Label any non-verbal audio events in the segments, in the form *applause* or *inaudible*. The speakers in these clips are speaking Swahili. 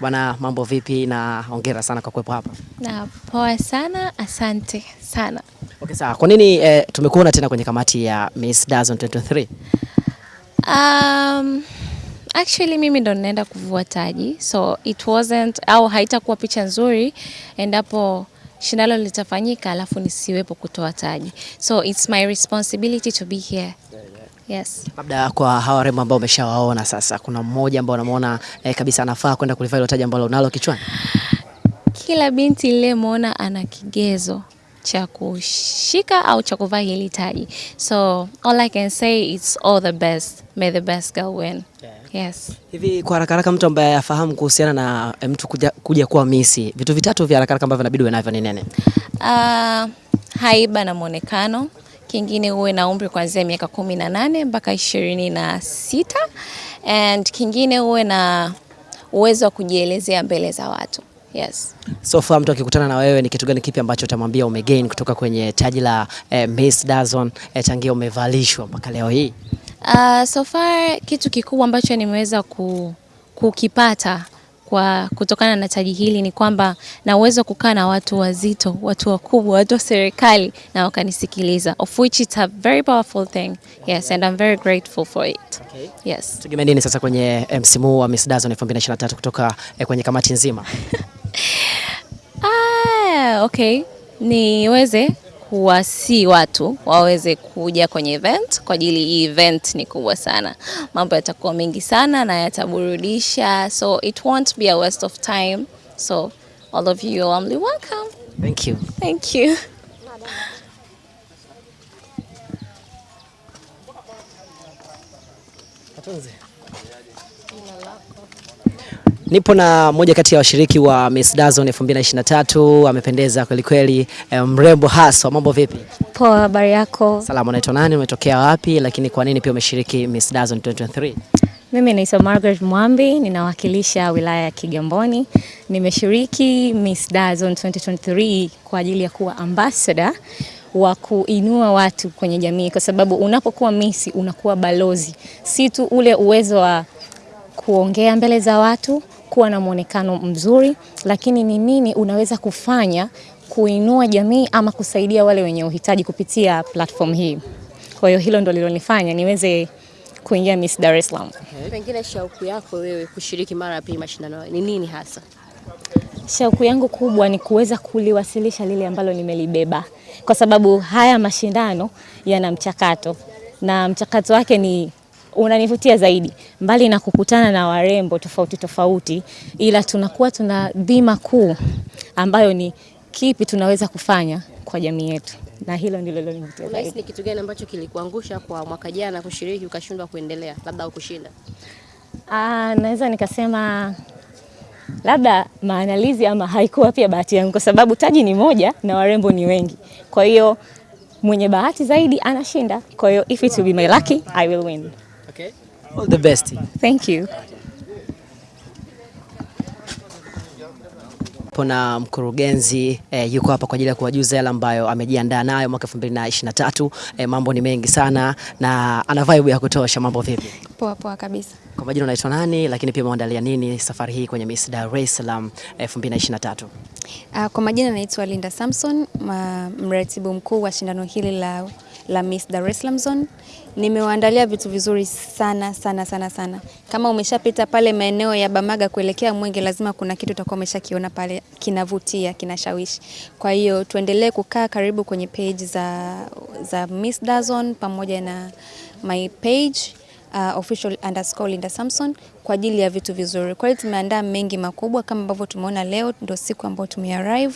Bwana, mambo vipi na hongera sana kwa kuwepo hapa. Na poa sana, asante sana. Okay, sawa. Kwa nini eh, tumekuona tena kwenye kamati ya Miss Dazon 2023? Um, actually mimi ndo ninaenda kuvua taji so it wasn't au haitakuwa picha nzuri endapo shindano litafanyika alafu nisiwepo kutoa taji so it's my responsibility to be here yes Labda kwa hawa warembo ambao umeshawaona sasa, kuna mmoja ambao unamwona eh, kabisa anafaa kwenda kulivaa hilo taji ambalo unalo kichwani? kila binti niliyemwona ana kigezo cha kushika au cha kuvaa hili taji so all i can say it's all the best may the best girl win Yeah. yes Hivi kwa haraka haraka, mtu ambaye afahamu kuhusiana na eh, mtu kuja, kuja kuwa misi, vitu vitatu vya haraka haraka ambavyo inabidi uwe navyo ni nene? Uh, haiba na mwonekano. Kingine uwe na umri kuanzia miaka kumi na nane mpaka ishirini na sita and kingine uwe na uwezo wa kujielezea mbele za watu. Yes. So far mtu akikutana na wewe, ni kitu gani kipi ambacho utamwambia umegain kutoka kwenye taji la eh, Miss Dazon eh, tangia umevalishwa mpaka leo hii? Uh, so far kitu kikubwa ambacho nimeweza ku, kukipata kwa kutokana na taji hili ni kwamba na uwezo kukaa na watu wazito, watu wakubwa, watu wa serikali na wakanisikiliza, of which it's a very powerful thing. Yes, and I'm very grateful for it. Okay. Yes. Tegemea nini sasa kwenye eh, msimu wa Miss Dazon 2023 kutoka eh, kwenye kamati nzima? *laughs* Ah, okay. Niweze kuwasi watu waweze kuja kwenye event kwa ajili hii event ni kubwa sana. Mambo yatakuwa mengi sana na yataburudisha. So it won't be a waste of time. So all of you are warmly welcome. Thank you. Thank you. Nipo na moja kati ya washiriki wa Miss Dazon 2023 amependeza kweli kweli, eh, mrembo haswa. Mambo vipi? Poa, habari yako? Salamu, unaitwa nani? Umetokea wapi? Lakini kwa nini pia umeshiriki Miss Dazon 2023? Mimi naitwa Margaret Mwambi, ninawakilisha wilaya ya Kigamboni. Nimeshiriki Miss Dazon 2023 kwa ajili ya kuwa ambassador wa kuinua watu kwenye jamii, kwa sababu unapokuwa misi unakuwa balozi, si tu ule uwezo wa kuongea mbele za watu, kuwa na mwonekano mzuri, lakini ni nini unaweza kufanya kuinua jamii ama kusaidia wale wenye uhitaji kupitia platform hii. Kwa hiyo hilo ndo lilonifanya niweze kuingia Miss Dar es Salaam. Pengine shauku yako wewe kushiriki mara ya pili mashindano ni nini hasa? Shauku yangu kubwa ni kuweza kuliwasilisha lile ambalo nimelibeba, kwa sababu haya mashindano yana mchakato na mchakato wake ni unanivutia zaidi, mbali na kukutana na warembo tofauti tofauti, ila tunakuwa tuna dhima kuu ambayo ni kipi tunaweza kufanya kwa jamii yetu, na hilo ndilo lilonivutia Unahisi zaidi. ni kitu gani ambacho kilikuangusha kwa mwaka jana kushiriki ukashindwa kuendelea labda au kushinda? Ah, naweza nikasema labda maandalizi ama haikuwa pia bahati yangu, kwa sababu taji ni moja na warembo ni wengi. Kwa hiyo mwenye bahati zaidi anashinda. Kwa hiyo if it will be my lucky, I will win. Okay. All the best. Thank you. Hapo na mkurugenzi eh, yuko hapa kwa ajili ya kuwajuza yale ambayo amejiandaa nayo mwaka 2023. Eh, mambo ni mengi sana na ana vibe ya kutosha. Mambo vipi? Poa poa kabisa. Kwa majina unaitwa nani, lakini pia umeandalia nini safari hii kwenye Miss Dar es Salaam 2023? Uh, kwa majina naitwa Linda Samson, mratibu mkuu wa shindano hili la, la Miss Dar es Salaam Zone. Nimewaandalia vitu vizuri sana sana sana sana. Kama umeshapita pale maeneo ya Bamaga kuelekea Mwenge, lazima kuna kitu utakuwa umeshakiona pale kinavutia, kinashawishi. Kwa hiyo tuendelee kukaa karibu kwenye page za, za Miss Dazon pamoja na my page uh, official underscore Linda Samson kwa ajili ya vitu vizuri. Kwa hiyo tumeandaa mengi makubwa kama ambavyo tumeona leo, ndio siku ambayo tumearrive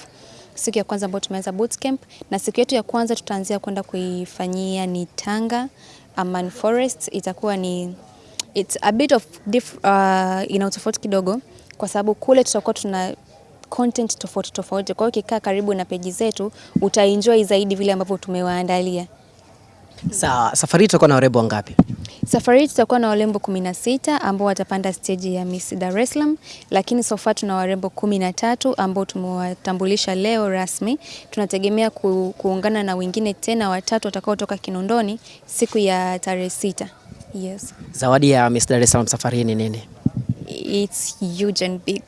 siku ya kwanza ambayo tumeanza bootcamp, na siku yetu ya kwanza tutaanzia kwenda kuifanyia ni Tanga Aman Forest. Itakuwa ni it's a bit of diff, uh, ina utofauti kidogo kwa sababu kule tutakuwa tuna content tofauti tofauti. Kwa hiyo ukikaa karibu na peji zetu utaenjoy zaidi vile ambavyo tumewaandalia. Sawa, safari itakuwa na warembo wangapi? Safari hii tutakuwa na warembo kumi na sita ambao watapanda steji ya Miss Dar es Salaam, lakini so far tuna warembo kumi na tatu ambao tumewatambulisha leo rasmi. Tunategemea ku, kuungana na wengine tena watatu watakaotoka Kinondoni siku ya tarehe sita. Yes. Zawadi ya Miss Dar es Salaam safari hii ni nini? It's huge and big.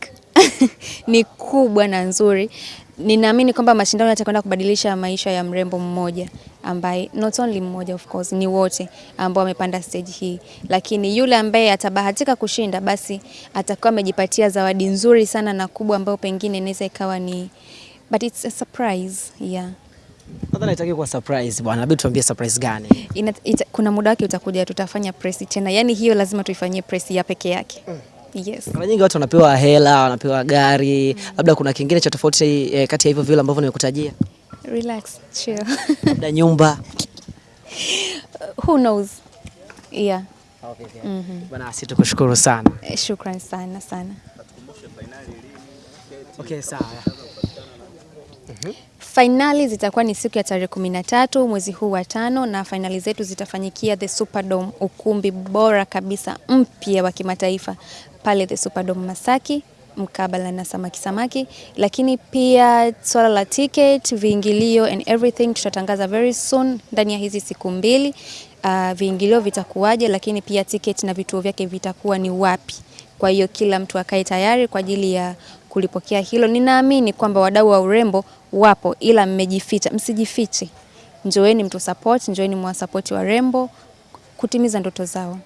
*laughs* ni kubwa na nzuri. Ninaamini kwamba mashindano yatakwenda kubadilisha maisha ya mrembo mmoja ambaye not only mmoja of course, ni wote ambao wamepanda stage hii, lakini yule ambaye atabahatika kushinda, basi atakuwa amejipatia zawadi nzuri sana na kubwa ambayo pengine inaweza ikawa ni but it's a surprise yeah. Nadhani itaki kuwa surprise bwana, labda tuambie surprise gani? Ina, ita, kuna muda wake utakuja, tutafanya press tena, yaani hiyo lazima tuifanyie press ya peke yake mm. yes. Mara nyingi watu wanapewa hela, wanapewa gari, labda kuna kingine cha tofauti eh, kati ya hivyo vile ambavyo nimekutajia, Relax, chill. labda nyumba. *laughs* Who knows? Yeah. Bwana, Asi tukushukuru sana. Eh, Shukran sana sana. Okay, sawa. Fainali zitakuwa ni siku ya tarehe kumi na tatu mwezi huu wa tano, na fainali zetu zitafanyikia the Superdome, ukumbi bora kabisa mpya wa kimataifa pale the Superdome Masaki mkabala na Samaki Samaki, lakini pia swala la ticket, viingilio and everything tutatangaza very soon ndani ya hizi siku mbili. Uh, viingilio vitakuwaje, lakini pia ticket na vituo vyake vitakuwa ni wapi. Kwa hiyo kila mtu akae tayari kwa ajili ya kulipokea hilo. Ninaamini kwamba wadau wa urembo wapo, ila mmejificha. Msijifiche, njoeni mtu support, njoeni mwa support warembo kutimiza ndoto zao.